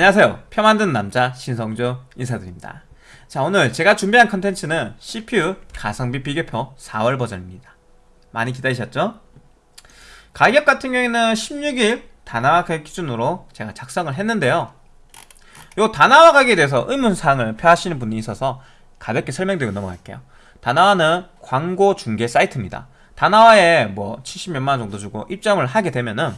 안녕하세요. 표 만드는 남자 신성조 인사드립니다. 자 오늘 제가 준비한 컨텐츠는 CPU 가성비 비교표 4월 버전입니다. 많이 기다리셨죠? 가격 같은 경우에는 16일 다나와 가격 기준으로 제가 작성을 했는데요. 요 다나와 가격에 대해서 의문사항을 표하시는 분이 있어서 가볍게 설명드리고 넘어갈게요. 다나와는 광고 중개 사이트입니다. 다나와에 뭐 70몇만 원 정도 주고 입점을 하게 되면은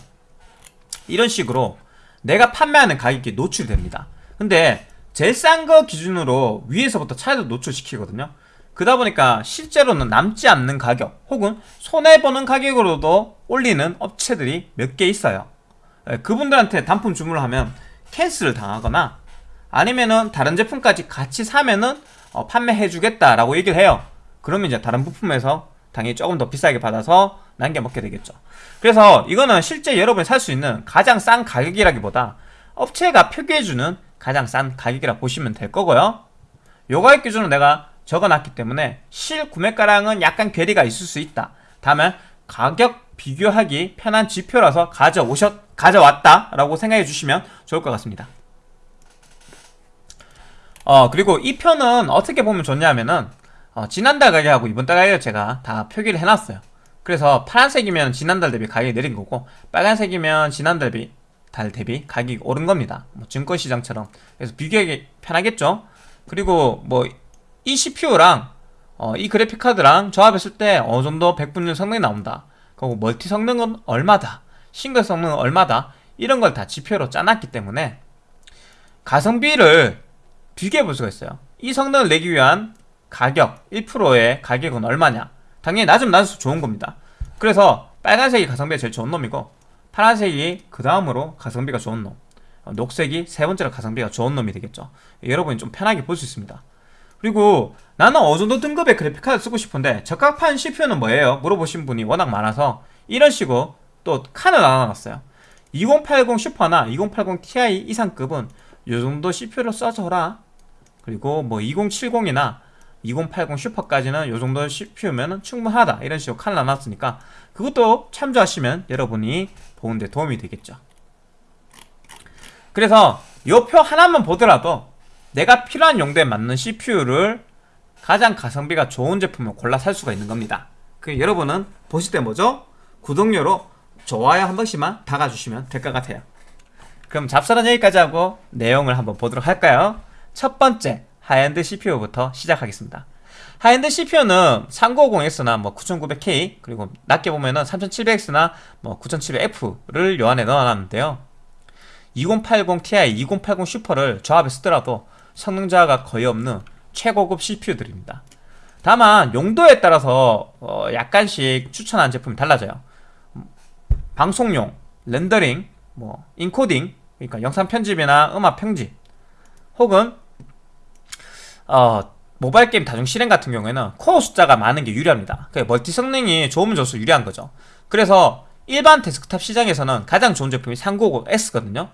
이런 식으로 내가 판매하는 가격이 노출됩니다. 근데 제일 싼 거 기준으로 위에서부터 차이도 노출시키거든요. 그러다 보니까 실제로는 남지 않는 가격 혹은 손해보는 가격으로도 올리는 업체들이 몇 개 있어요. 예, 그분들한테 단품 주문을 하면 캔슬을 당하거나 아니면은 다른 제품까지 같이 사면은 어, 판매해주겠다라고 얘기를 해요. 그러면 이제 다른 부품에서 당연히 조금 더 비싸게 받아서 남겨 먹게 되겠죠. 그래서 이거는 실제 여러분이 살 수 있는 가장 싼 가격이라기보다 업체가 표기해주는 가장 싼 가격이라 보시면 될 거고요. 요 가격 기준으로 내가 적어놨기 때문에 실 구매가랑은 약간 괴리가 있을 수 있다. 다음에 가격 비교하기 편한 지표라서 가져오셨, 가져왔다 라고 생각해 주시면 좋을 것 같습니다. 어 그리고 이 표는 어떻게 보면 좋냐면은 어, 지난달 가격하고 이번 달 가격 제가 다 표기를 해놨어요. 그래서 파란색이면 지난달 대비 가격이 내린 거고 빨간색이면 지난달 대비 달 대비 가격이 오른 겁니다. 뭐 증권시장처럼. 그래서 비교하기 편하겠죠? 그리고 뭐 이 CPU랑 어, 이 그래픽카드랑 조합했을 때 어느 정도 100분율 성능이 나온다. 그리고 멀티 성능은 얼마다. 싱글 성능은 얼마다. 이런 걸 다 지표로 짜놨기 때문에 가성비를 비교해 볼 수가 있어요. 이 성능을 내기 위한 가격 1%의 가격은 얼마냐? 당연히 낮으면 낮을수록 좋은 겁니다. 그래서 빨간색이 가성비가 제일 좋은 놈이고 파란색이 그 다음으로 가성비가 좋은 놈. 어, 녹색이 세 번째로 가성비가 좋은 놈이 되겠죠. 여러분이 좀 편하게 볼 수 있습니다. 그리고 나는 어느 정도 등급의 그래픽카드 쓰고 싶은데 적합한 CPU는 뭐예요? 물어보신 분이 워낙 많아서 이런 식으로 또 칸을 나눠놨어요. 2080 슈퍼나 2080 Ti 이상급은 요 정도 CPU를 써줘라. 그리고 뭐 2070이나 2080 슈퍼까지는 요정도 CPU면 충분하다 이런 식으로 칸을 나눴으니까 그것도 참조하시면 여러분이 보는데 도움이 되겠죠 그래서 이 표 하나만 보더라도 내가 필요한 용도에 맞는 CPU를 가장 가성비가 좋은 제품을 골라 살 수가 있는 겁니다 그 여러분은 보실 때 뭐죠? 구독료로 좋아요 한 번씩만 박아주시면 될 것 같아요 그럼 잡설은 여기까지 하고 내용을 한번 보도록 할까요? 첫 번째 high-end CPU부터 시작하겠습니다. high-end CPU는 3950X나 뭐 9900K 그리고 낮게 보면은 3700X나 뭐 9700F를 요 안에 넣어놨는데요. 2080 Ti, 2080 슈퍼를 조합해 쓰더라도 성능 저하가 거의 없는 최고급 CPU들입니다. 다만 용도에 따라서 어 약간씩 추천한 제품이 달라져요. 방송용, 렌더링, 뭐 인코딩 그러니까 영상 편집이나 음악 편집 혹은 어 모바일 게임 다중 실행 같은 경우에는 코어 숫자가 많은 게 유리합니다. 멀티 성능이 좋으면 좋을수록 유리한 거죠. 그래서 일반 데스크탑 시장에서는 가장 좋은 제품이 3950X거든요.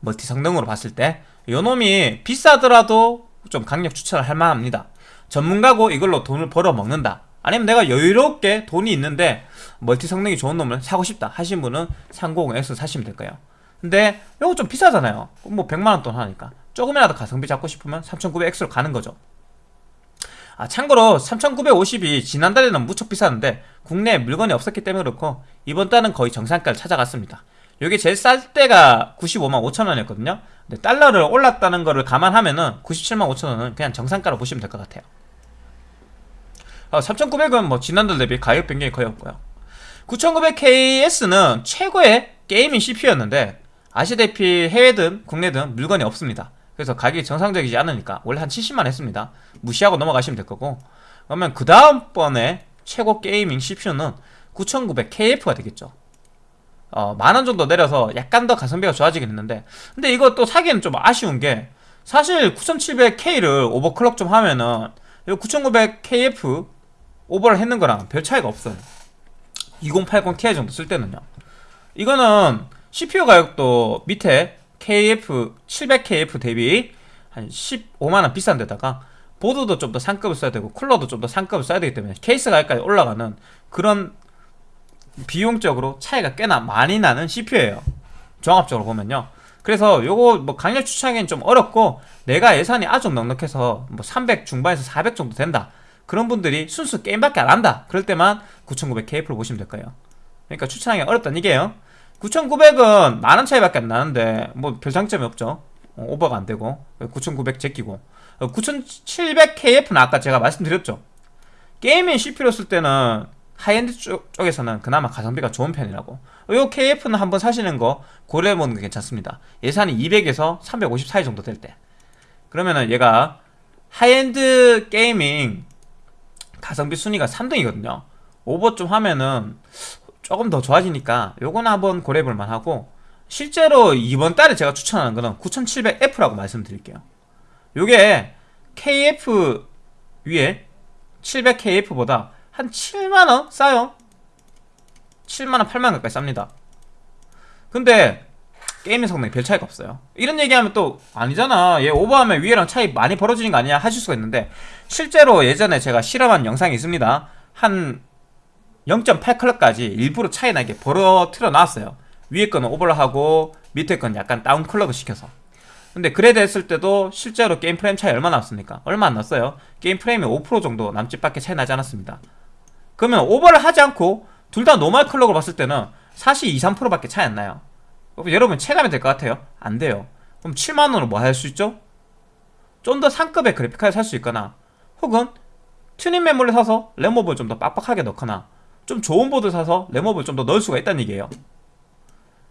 멀티 성능으로 봤을 때. 요놈이 비싸더라도 좀 강력 추천을 할 만합니다. 전문가고 이걸로 돈을 벌어 먹는다. 아니면 내가 여유롭게 돈이 있는데 멀티 성능이 좋은 놈을 사고 싶다 하신 분은 390S 사시면 될 거예요. 근데 이거 좀 비싸잖아요. 뭐 100만원 돈 하니까 조금이라도 가성비 잡고 싶으면 3900X로 가는 거죠. 아 참고로 3950이 지난달에는 무척 비쌌는데 국내에 물건이 없었기 때문에 그렇고 이번 달은 거의 정상가를 찾아갔습니다. 여기 제일 쌀 때가 95만 5천원이었거든요. 근데 달러를 올랐다는 거를 감안하면은 97만 5천원은 그냥 정상가로 보시면 될 것 같아요. 어, 3900은 뭐 지난달 대비 가격 변경이 거의 없고요. 9900KS는 최고의 gaming CPU였는데 아시다시피 해외든 국내든 물건이 없습니다 그래서 가격이 정상적이지 않으니까 원래 한 70만 했습니다. 무시하고 넘어가시면 될 거고. 그러면 그 다음번에 최고 gaming CPU는 9900KF가 되겠죠. 어, 만원 정도 내려서 약간 더 가성비가 좋아지긴 했는데. 근데 이거 또 사기는 좀 아쉬운 게 사실 9700K를 오버클럭 좀 하면은 9900KF 오버를 했는 거랑 별 차이가 없어요. 2080ti 정도 쓸 때는요. 이거는 CPU 가격도 밑에 KF 700KF 대비 한 15만원 비싼 데다가 보드도 좀 더 상급을 써야 되고 쿨러도 좀 더 상급을 써야 되기 때문에 케이스 가격까지 올라가는 그런 비용적으로 차이가 꽤나 많이 나는 CPU예요 종합적으로 보면요 그래서 요거 뭐 강력 추천하기는 좀 어렵고 내가 예산이 아주 넉넉해서 뭐 300 중반에서 400 정도 된다. 그런 분들이 순수 게임밖에 안 한다. 그럴 때만 9900KF로 보시면 될 거예요. 그러니까 추천하기 어렵다는 얘기예요. 9900은 만원 차이밖에 안 나는데 뭐 별 장점이 없죠. 어, 오버가 안 되고 9900 제끼고. 9700KF는 아까 제가 말씀드렸죠. 게이밍 CPU 쓸 때는 하이엔드 쪽, 쪽에서는 그나마 가성비가 좋은 편이라고. 요 KF는 한번 사시는 거 고려해보는 게 괜찮습니다. 예산이 200에서 350 사이 정도 될 때. 그러면은 얘가 high-end gaming 가성비 순위가 3등이거든요. 오버 좀 하면은 조금 더 좋아지니까 요거는 한번 고려해볼 만하고 실제로 이번 달에 제가 추천하는 거는 9700F라고 말씀드릴게요. 요게 KF 위에 700KF보다 한 7만원 싸요. 7만원 8만원 가까이 쌉니다. 근데 게임의 성능이 별 차이가 없어요. 이런 얘기하면 또 아니잖아. 얘 오버하면 위에랑 차이 많이 벌어지는 거 아니야? 하실 수가 있는데 실제로 예전에 제가 실험한 영상이 있습니다. 한 0.8클럭까지 일부러 차이 나게 벌어트려 놨어요 위에 거는 오버를 하고 밑에 건 약간 다운 클럭을 시켜서 근데 그래드 했을 때도 실제로 게임 프레임 차이 얼마 나왔습니까? 얼마 안 났어요 게임 프레임이 5% 정도 남짓밖에 차이 나지 않았습니다 그러면 오버를 하지 않고 둘 다 normal clock을 봤을 때는 사실 2, 3%밖에 차이 안 나요. 여러분 체감이 될 것 같아요? 안 돼요. 그럼 7만원으로 뭐 할 수 있죠? 좀 더 상급의 그래픽카드 살 수 있거나 혹은 튜닝 메모리 사서 램오버를 좀더 빡빡하게 넣거나 좀 좋은 보드 사서 램오버를 좀 더 넣을 수가 있다는 얘기예요.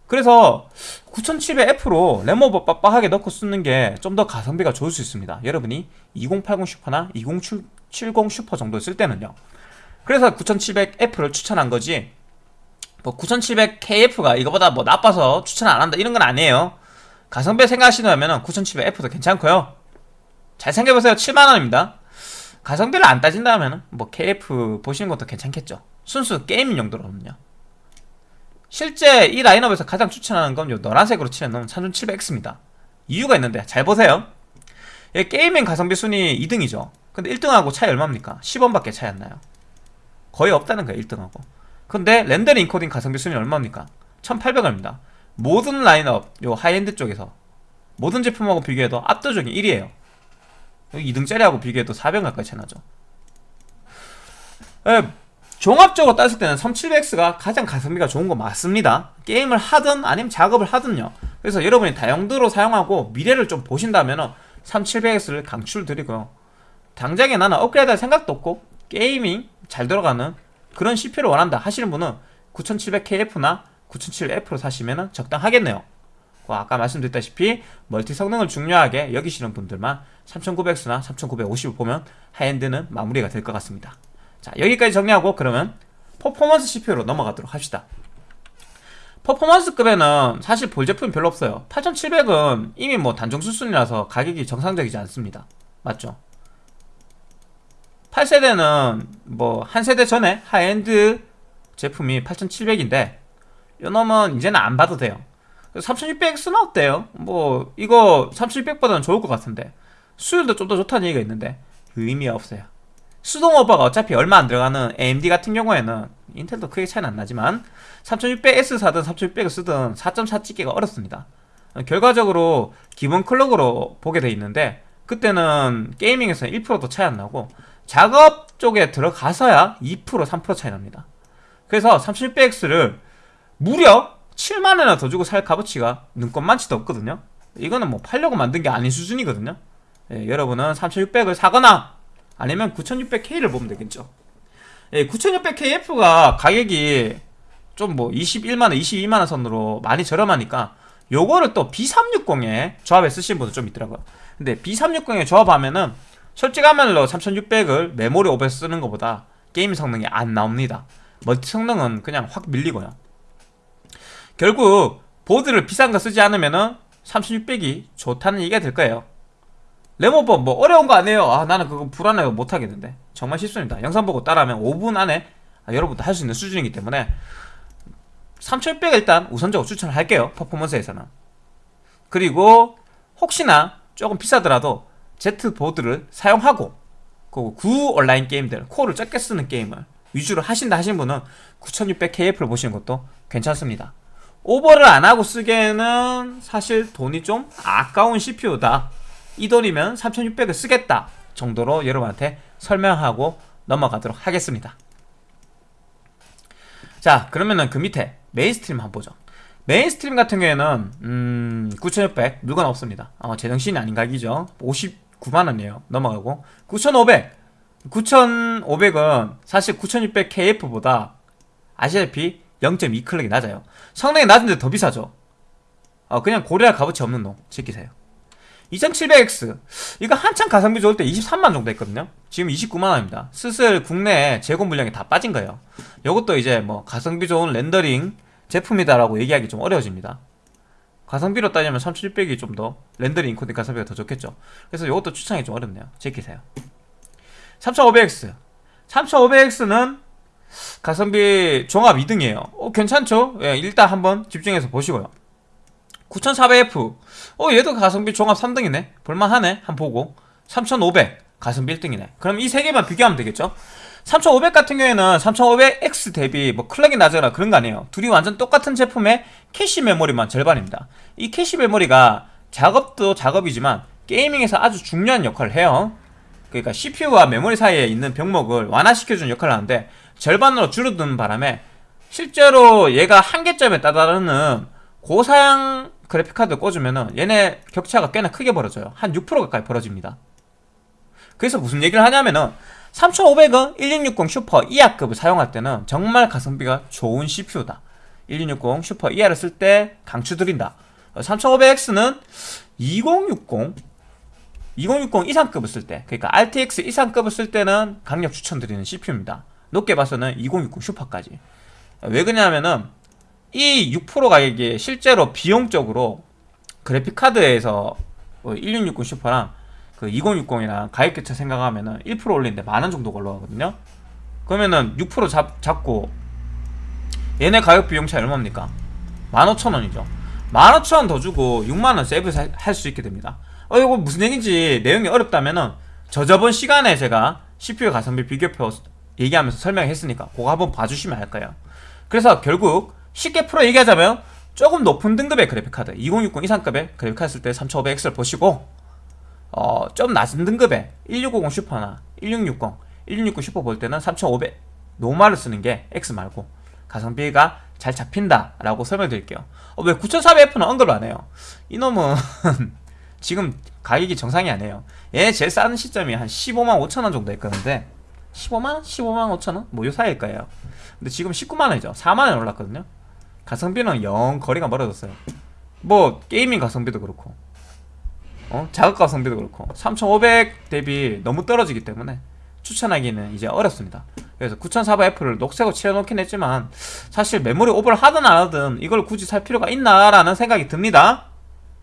그래서 9700F로 램업을 빡빡하게 넣고 쓰는 게 좀 더 가성비가 좋을 수 있습니다. 여러분이 2080 슈퍼나 2070 슈퍼 정도 쓸 때는요. 그래서 9700F를 추천한 거지 뭐 9700KF가 이거보다 뭐 나빠서 추천 안 한다 이런 건 아니에요 가성비 생각하시면 9700F도 괜찮고요 잘 생각해보세요 7만원입니다 가성비를 안 따진다면 뭐 KF 보시는 것도 괜찮겠죠 순수 게임 용도로는요 실제 이 라인업에서 가장 추천하는 건 요 노란색으로 칠해 놓은 3700X입니다. 이유가 있는데 잘 보세요. gaming 가성비 순위 2등이죠. 근데 1등하고 차이 얼마입니까? 10원밖에 차이 안 나요. 거의 없다는 거예요 1등하고. 근데 렌더링 인코딩 가성비 순위 얼마입니까? 1800원입니다. 모든 라인업 요 하이엔드 쪽에서 모든 제품하고 비교해도 압도적인 1위에요. 2등짜리하고 비교해도 400원 가까이 차나죠. 예, 종합적으로 따질 때는 3700X가 가장 가성비가 좋은 거 맞습니다. 게임을 하든 아니면 작업을 하든요. 그래서 여러분이 다용도로 사용하고 미래를 좀 보신다면 3700X를 강추드리고요. 당장에 나는 업그레이드 할 생각도 없고 gaming 잘 들어가는 그런 CPU를 원한다 하시는 분은 9700KF나 9700F로 사시면 적당하겠네요. 아까 말씀드렸다시피 멀티 성능을 중요하게 여기시는 분들만 3900X나 3950을 보면 high-end는 마무리가 될 것 같습니다 자 여기까지 정리하고 그러면 퍼포먼스 CPU로 넘어가도록 합시다. 퍼포먼스급에는 사실 볼 제품이 별로 없어요. 8700은 이미 뭐 단종 수순이라서 가격이 정상적이지 않습니다. 맞죠? 8세대는 뭐 한 세대 전에 하이엔드 제품이 8700인데 요 놈은 이제는 안 봐도 돼요. 3600X는 어때요? 뭐 이거 3600보다는 좋을 것 같은데. 수율도 좀 더 좋다는 얘기가 있는데 의미 없어요 수동 오버가 어차피 얼마 안 들어가는 AMD 같은 경우에는 인텔도 크게 차이는 안 나지만 3600S 사든 3600을 쓰든 4.4 찍기가 어렵습니다. 결과적으로 기본 클럭으로 보게 돼 있는데 그때는 게이밍에서는 1%도 차이 안 나고 작업 쪽에 들어가서야 2% 3% 차이 납니다. 그래서 3600X를 무려 7만원이나 더 주고 살 값어치가 눈꽃만치도 없거든요. 이거는 뭐 팔려고 만든 게 아닌 수준이거든요. 예, 여러분은 3600을 사거나 아니면 9600K를 보면 되겠죠. 예, 9600KF가 가격이 좀 뭐 21만원, 22만원 선으로 많이 저렴하니까 요거를 또 B360에 조합해 쓰신 분들 좀 있더라고요. 근데 B360에 조합하면은 솔직한 말로 3600을 메모리 500 쓰는 것보다 게임 성능이 안 나옵니다. 멀티 성능은 그냥 확 밀리고요. 결국 보드를 비싼 거 쓰지 않으면은 3600이 좋다는 얘기가 될 거예요 레모버 뭐 어려운 거 아니에요. 아 나는 그거 불안해요 못하겠는데. 정말 쉽습니다. 영상 보고 따라하면 5분 안에 아, 여러분도 할 수 있는 수준이기 때문에 3600 일단 우선적으로 추천을 할게요 퍼포먼스에서는. 그리고 혹시나 조금 비싸더라도 Z 보드를 사용하고 구 온라인 게임들 코어를 적게 쓰는 게임을 위주로 하신다 하신 분은 9600KF를 보시는 것도 괜찮습니다. 오버를 안 하고 쓰기에는 사실 돈이 좀 아까운 CPU다. 이 돈이면 3600을 쓰겠다 정도로 여러분한테 설명하고 넘어가도록 하겠습니다. 자 그러면은 그 밑에 mainstream 한번 보죠. mainstream 같은 경우에는 음, 9600 물건 없습니다. 어, 제정신이 아닌 가격이죠. 59만원이에요. 넘어가고 9500 9500은 사실 9600KF보다 아시다시피 0.2클럭이 낮아요. 성능이 낮은데 더 비싸죠. 어, 그냥 고려할 값어치 없는 놈 지키세요. 2700X 이거 한창 가성비 좋을 때 23만 정도 했거든요. 지금 29만원입니다. 슬슬 국내 재고 물량이 다 빠진 거예요. 이것도 이제 뭐 가성비 좋은 렌더링 제품이다라고 얘기하기 좀 어려워집니다. 가성비로 따지면 3600이 좀 더 렌더링 인코딩 가성비가 더 좋겠죠. 그래서 이것도 추천하기 좀 어렵네요. 제끼세요. 3500X 3500X는 가성비 종합 2등이에요. 어, 괜찮죠? 예, 일단 한번 집중해서 보시고요 9400F 어 얘도 가성비 종합 3등이네. 볼만하네. 한 보고. 3500 가성비 1등이네. 그럼 이 세 개만 비교하면 되겠죠? 3500 같은 경우에는 3500X 대비 뭐 clock이 낮거나 그런 거 아니에요. 둘이 완전 똑같은 제품의 캐시 메모리만 절반입니다. 이 캐시 메모리가 작업도 작업이지만 gaming에서 아주 중요한 역할을 해요. 그러니까 CPU와 메모리 사이에 있는 병목을 완화시켜주는 역할을 하는데 절반으로 줄어드는 바람에 실제로 얘가 한계점에 따르는 고사양 그래픽카드 꽂으면은 얘네 격차가 꽤나 크게 벌어져요. 한 6% 가까이 벌어집니다. 그래서 무슨 얘기를 하냐면은 3500은 1660 슈퍼 이하급을 사용할 때는 정말 가성비가 좋은 CPU다. 1660 슈퍼 이하를 쓸 때 강추드린다. 3500X는 2060 2060 이상급을 쓸 때 그러니까 RTX 이상급을 쓸 때는 강력 추천드리는 CPU입니다. 높게 봐서는 2060 슈퍼까지. 왜 그러냐면은 이 6% 가격이 실제로 비용적으로 그래픽카드에서 1660뭐 슈퍼랑 그 2060이랑 가격 교차 생각하면은 1% 올리는데 만 원 정도 걸러가거든요. 그러면은 6% 잡, 잡고 얘네 가격 비용 차이 얼마입니까? 15,000원이죠. 15,000원 더 주고 6만원 세이브 할 수 있게 됩니다. 어 이거 무슨 얘기인지 내용이 어렵다면은 저 저번 시간에 제가 CPU 가성비 비교표 얘기하면서 설명했으니까 그거 한번 봐주시면 알까요. 그래서 결국 쉽게 풀어 얘기하자면 조금 높은 등급의 그래픽카드 2060 이상급의 그래픽카드 쓸 때 3500X를 보시고 어, 좀 낮은 등급의 1650 슈퍼나 1660 1660 슈퍼 볼 때는 3500 노말을 쓰는 게 X 말고 가성비가 잘 잡힌다 라고 설명드릴게요. 어, 왜 9400F는 언급을 안 해요? 이놈은 지금 가격이 정상이 아니에요. 얘 제일 싼 시점이 한 15만 5천원 정도 했거든요 15만? 15만 5천원? 뭐 요 사이일 거예요. 근데 지금 19만원이죠. 4만원 올랐거든요 가성비는 영 거리가 멀어졌어요. 뭐 게이밍 가성비도 그렇고. 어? 자극 가성비도 그렇고. 3500 대비 너무 떨어지기 때문에 추천하기는 이제 어렵습니다. 그래서 9400F를 녹색으로 칠해놓긴 했지만 사실 메모리 오버를 하든 안 하든 이걸 굳이 살 필요가 있나라는 생각이 듭니다.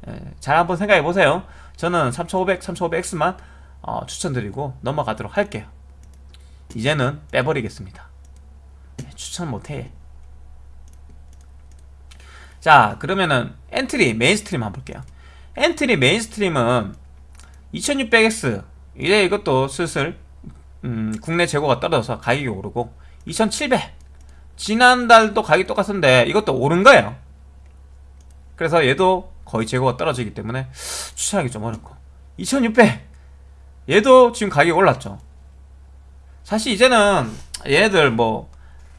예, 잘 한번 생각해보세요. 저는 3500, 3500X만 어, 추천드리고 넘어가도록 할게요. 이제는 빼버리겠습니다. 예, 추천 못해 자 그러면은 엔트리 mainstream 한번 볼게요. 엔트리 mainstream은 2600X 이제 이것도 슬슬 음, 국내 재고가 떨어져서 가격이 오르고 2700 지난달도 가격이 똑같은데 이것도 오른 거예요. 그래서 얘도 거의 재고가 떨어지기 때문에 추천하기 좀 어렵고. 2600 얘도 지금 가격이 올랐죠. 사실 이제는 얘네들 뭐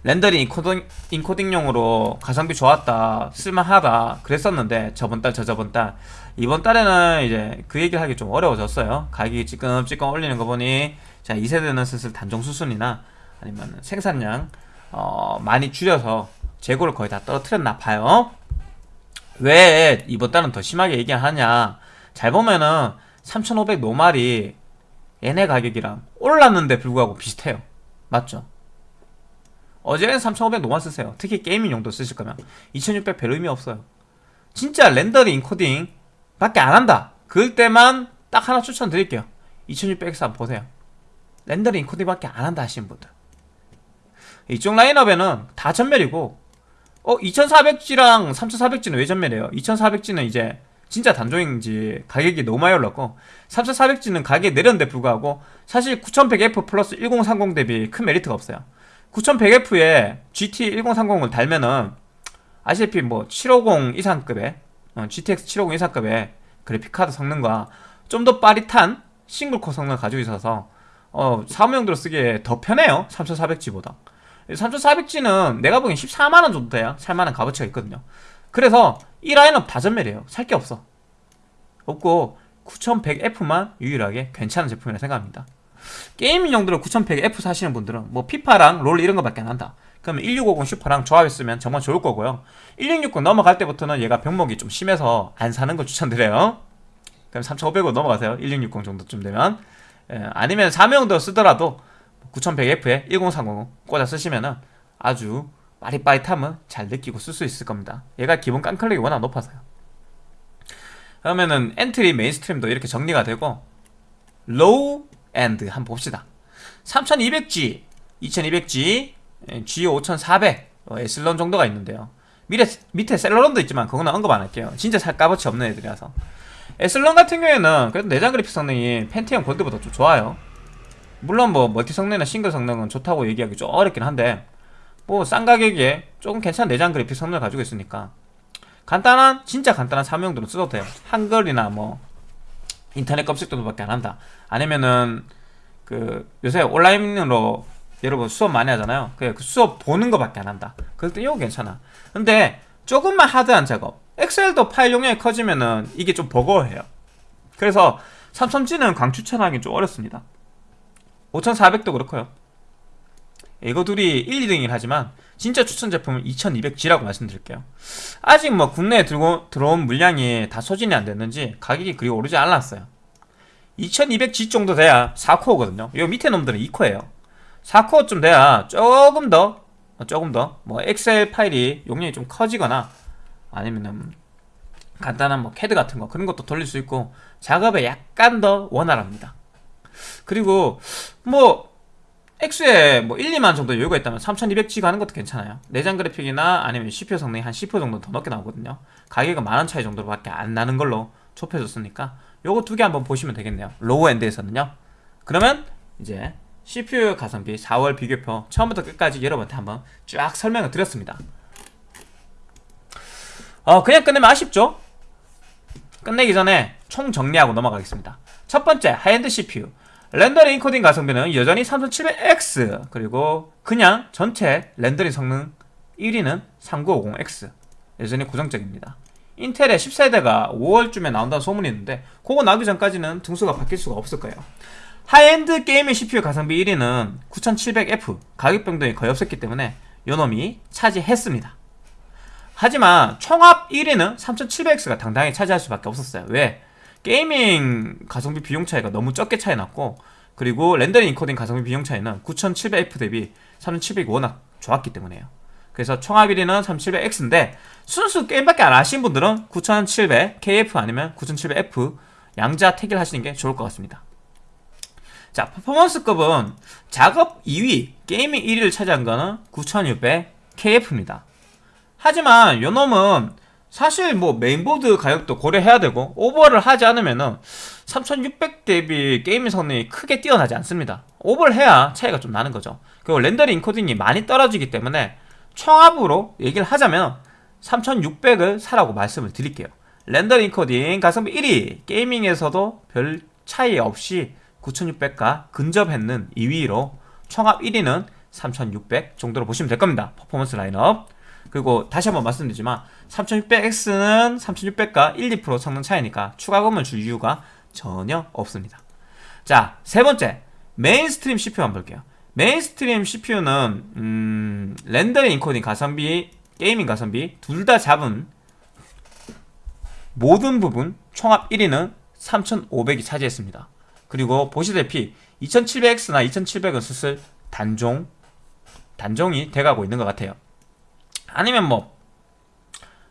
렌더링 인코딩, 인코딩용으로 가성비 좋았다 쓸만하다 그랬었는데 저번달 저저번달. 이번 달에는 이제 그 얘기를 하기 좀 어려워졌어요. 가격이 찌끔찌끔 올리는 거 보니 자 2세대는 슬슬 단종 수순이나 아니면 생산량 어, 많이 줄여서 재고를 거의 다 떨어뜨렸나 봐요. 왜 이번 달은 더 심하게 얘기하냐. 잘 보면은 3500 normal이 얘네 가격이랑 올랐는데 불구하고 비슷해요. 맞죠? 이제는 3500 normal 쓰세요. 특히 gaming 용도 쓰실 거면. 2600 별 의미 없어요. 진짜 렌더링 인코딩 밖에 안 한다. 그럴 때만 딱 하나 추천드릴게요. 2600X 한번 보세요. 렌더링 인코딩 밖에 안 한다 하시는 분들. 이쪽 라인업에는 다 전멸이고 어 2400G랑 3400G는 왜 전멸이에요? 2400G는 이제 진짜 단종인지 가격이 너무 많이 올랐고 3400G는 가격이 내렸는데 불구하고 사실 9100F 플러스 1030 대비 큰 메리트가 없어요 9100F에 GT 1030을 달면은 아시다시피 뭐 750 이상급의 어, GTX 750 이상급의 그래픽카드 성능과 좀 더 빠릿한 싱글코어 성능을 가지고 있어서 어, 사무용도로 쓰기에 더 편해요. 3400G보다. 3400G는 내가 보기엔 14만원 정도 돼야 살만한 값어치가 있거든요. 그래서 이 라인업 다 전멸이에요. 살 게 없어. 없고 9100F만 유일하게 괜찮은 제품이라 생각합니다 gaming 용도로 9100F 사시는 분들은 뭐 피파랑 롤 이런 거밖에 안 한다. 그러면 1650 슈퍼랑 조합했으면 정말 좋을 거고요. 1660 넘어갈 때부터는 얘가 병목이 좀 심해서 안 사는 걸 추천드려요. 그럼 3500으로 넘어가세요. 1660 정도쯤 되면. 예, 아니면 사무용도 쓰더라도 9100F에 1030 꽂아 쓰시면은 아주 빠릿빠릿함은 잘 느끼고 쓸 수 있을 겁니다. 얘가 기본 깡clock이 워낙 높아서요. 그러면은 엔트리 mainstream도 이렇게 정리가 되고 low-end 한번 봅시다. 3200G 2200G G5400 어, 애슬론 정도가 있는데요. 밑에, 밑에 셀러론도 있지만 그거는 언급 안 할게요. 진짜 살 값어치 없는 애들이라서. 애슬론 같은 경우에는 그래도 내장 그래픽 성능이 펜티엄 골드보다 좀 좋아요. 물론 뭐 멀티 성능이나 싱글 성능은 좋다고 얘기하기 좀 어렵긴 한데 뭐 싼 가격에 조금 괜찮은 내장 그래픽 성능을 가지고 있으니까 간단한 진짜 간단한 사무용도로 써도 돼요. 한글이나 뭐 인터넷 검색 정도밖에 안 한다. 아니면은 그 요새 온라인으로 여러분 수업 많이 하잖아요. 그 수업 보는 거밖에 안 한다. 그럴 때 이거 괜찮아. 근데 조금만 하드한 작업 엑셀도 파일 용량이 커지면은 이게 좀 버거워해요. 그래서 삼성지는 강추천하기 좀 어렵습니다. 5400도 그렇고요 이거 둘이 1, 2등이긴 하지만 진짜 추천 제품은 2200G라고 말씀드릴게요. 아직 뭐 국내에 들고, 들어온 물량이 다 소진이 안 됐는지 가격이 그리 오르지 않았어요. 2200G 정도 돼야 4코어거든요. 이 밑에 놈들은 2코어예요. 4코어쯤 돼야 조금 더 조금 더 뭐 엑셀 파일이 용량이 좀 커지거나 아니면은 간단한 뭐 캐드 같은 거 그런 것도 돌릴 수 있고 작업에 약간 더 원활합니다. 그리고 뭐 X에 뭐 1, 2만 정도 여유가 있다면 3200G 가는 것도 괜찮아요. 내장 그래픽이나 아니면 CPU 성능이 한 10% 정도 더 높게 나오거든요. 가격은 만원 차이 정도로밖에 안 나는 걸로 좁혀졌으니까 요거 두 개 한번 보시면 되겠네요. low-end에서는요. 그러면 이제 CPU 가성비 4월 비교표 처음부터 끝까지 여러분한테 한번 쫙 설명을 드렸습니다. 어 그냥 끝내면 아쉽죠? 끝내기 전에 총 정리하고 넘어가겠습니다. 첫 번째 high-end CPU 렌더링 인코딩 가성비는 여전히 3700X 그리고 그냥 전체 렌더링 성능 1위는 3950X 여전히 고정적입니다. 인텔의 10세대가 5월쯤에 나온다는 소문이 있는데 그거 나오기 전까지는 등수가 바뀔 수가 없을 거예요. high-end gaming CPU 가성비 1위는 9700F 가격 변동이 거의 없었기 때문에 요놈이 차지했습니다. 하지만 총합 1위는 3700X가 당당히 차지할 수밖에 없었어요. 왜? gaming 가성비 비용 차이가 너무 적게 차이 났고 그리고 렌더링 인코딩 가성비 비용 차이는 9700F 대비 3700이 워낙 좋았기 때문에요. 그래서 총합 1위는 3700X인데 순수 게임밖에 안 하신 분들은 9700KF 아니면 9700F 양자 택일 하시는 게 좋을 것 같습니다. 자 퍼포먼스급은 작업 2위 gaming 1위를 차지한 거는 9600KF입니다. 하지만 요놈은 사실 뭐 메인보드 가격도 고려해야 되고 오버를 하지 않으면은 3600 대비 게임 성능이 크게 뛰어나지 않습니다. 오버를 해야 차이가 좀 나는 거죠. 그리고 렌더링 encoding이 많이 떨어지기 때문에 총합으로 얘기를 하자면 3600을 사라고 말씀을 드릴게요. 렌더링 인코딩 가성비 1위 gaming에서도 별 차이 없이 9600과 근접했는 2위로 총합 1위는 3600 정도로 보시면 될 겁니다. 퍼포먼스 라인업 그리고 다시 한번 말씀드리지만 3600X는 3600과 1, 2% 성능 차이니까 추가금을 줄 이유가 전혀 없습니다. 자, 세 번째. mainstream CPU 한번 볼게요. mainstream CPU는 음, 렌더링 인코딩 가성비 gaming 가성비 둘 다 잡은 모든 부분 총합 1위는 3500이 차지했습니다. 그리고 보시다시피 2700X나 2700은 슬슬 단종 단종이 돼가고 있는 것 같아요 아니면 뭐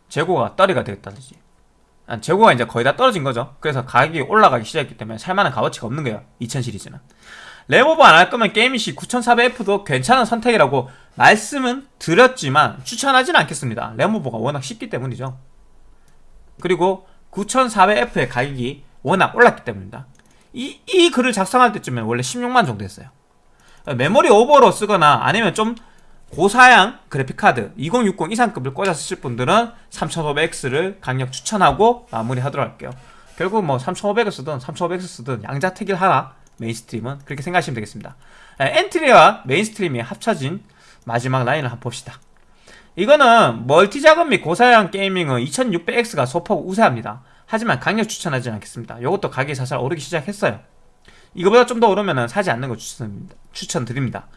재고가 떨이가 되겠다든지. 재고가 이제 거의 다 떨어진 거죠. 그래서 가격이 올라가기 시작했기 때문에 살만한 값어치가 없는 거예요. 2000 시리즈는. 랩오버 안 할 거면 게임이시 9400F도 괜찮은 선택이라고 말씀은 드렸지만 추천하지는 않겠습니다. 랩오버가 워낙 쉽기 때문이죠. 그리고 9400F의 가격이 워낙 올랐기 때문입니다. 이, 이 글을 작성할 때쯤에 원래 16만 정도 했어요. 메모리 오버로 쓰거나 아니면 좀 고사양 그래픽카드 2060 이상급을 꽂아서 쓸 분들은 3500X를 강력 추천하고 마무리하도록 할게요. 결국 뭐 3500을 쓰든 3500X 쓰든 양자택일 하라 mainstream은 그렇게 생각하시면 되겠습니다. 에, 엔트리와 mainstream이 합쳐진 마지막 라인을 한번 봅시다. 이거는 멀티 작업 및 고사양 gaming은 2600X가 소폭 우세합니다. 하지만 강력 추천하지 않겠습니다. 이것도 가격이 살살 오르기 시작했어요. 이거보다 좀 더 오르면 사지 않는 거 추천, 추천드립니다.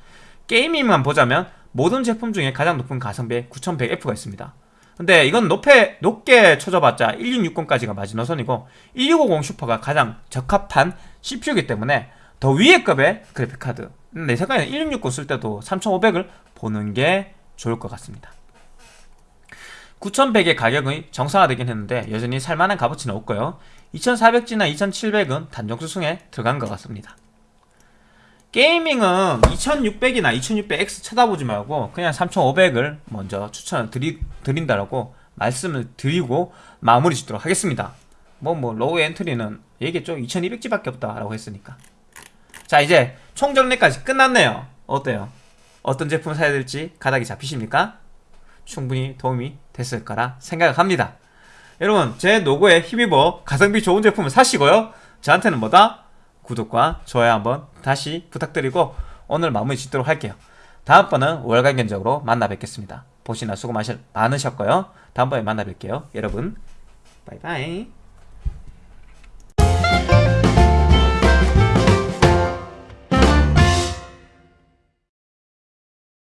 gaming만 보자면 모든 제품 중에 가장 높은 가성비의 9100F가 있습니다. 근데 이건 높게, 높게 쳐줘봤자 1660까지가 마지노선이고 1650 슈퍼가 가장 적합한 CPU이기 때문에 더 위의 급의 그래픽카드. 내 생각에는 1660 쓸 때도 3500을 보는 게 좋을 것 같습니다. 9100의 가격이 정상화되긴 했는데 여전히 살만한 값어치는 없고요. 2400G나 2700은 단종 수순에 들어간 것 같습니다 gaming은 2600이나 2600X 쳐다보지 말고 그냥 3500을 먼저 추천을 드리, 드린다라고 말씀을 드리고 마무리 짓도록 하겠습니다 뭐뭐 low 엔트리는 얘기했죠 2200G밖에 없다라고 했으니까 자 이제 총정리까지 끝났네요 어때요? 어떤 제품 사야 될지 가닥이 잡히십니까? 충분히 도움이 됐을 거라 생각합니다 여러분 제 노고에 힘입어 가성비 좋은 제품을 사시고요 저한테는 뭐다? 구독과 좋아요 한번 다시 부탁드리고 오늘 마무리 짓도록 할게요. 다음번은 월간 견적으로 만나 뵙겠습니다. 보시나 수고 많으셨고요. 다음번에 만나 뵐게요. 여러분 바이바이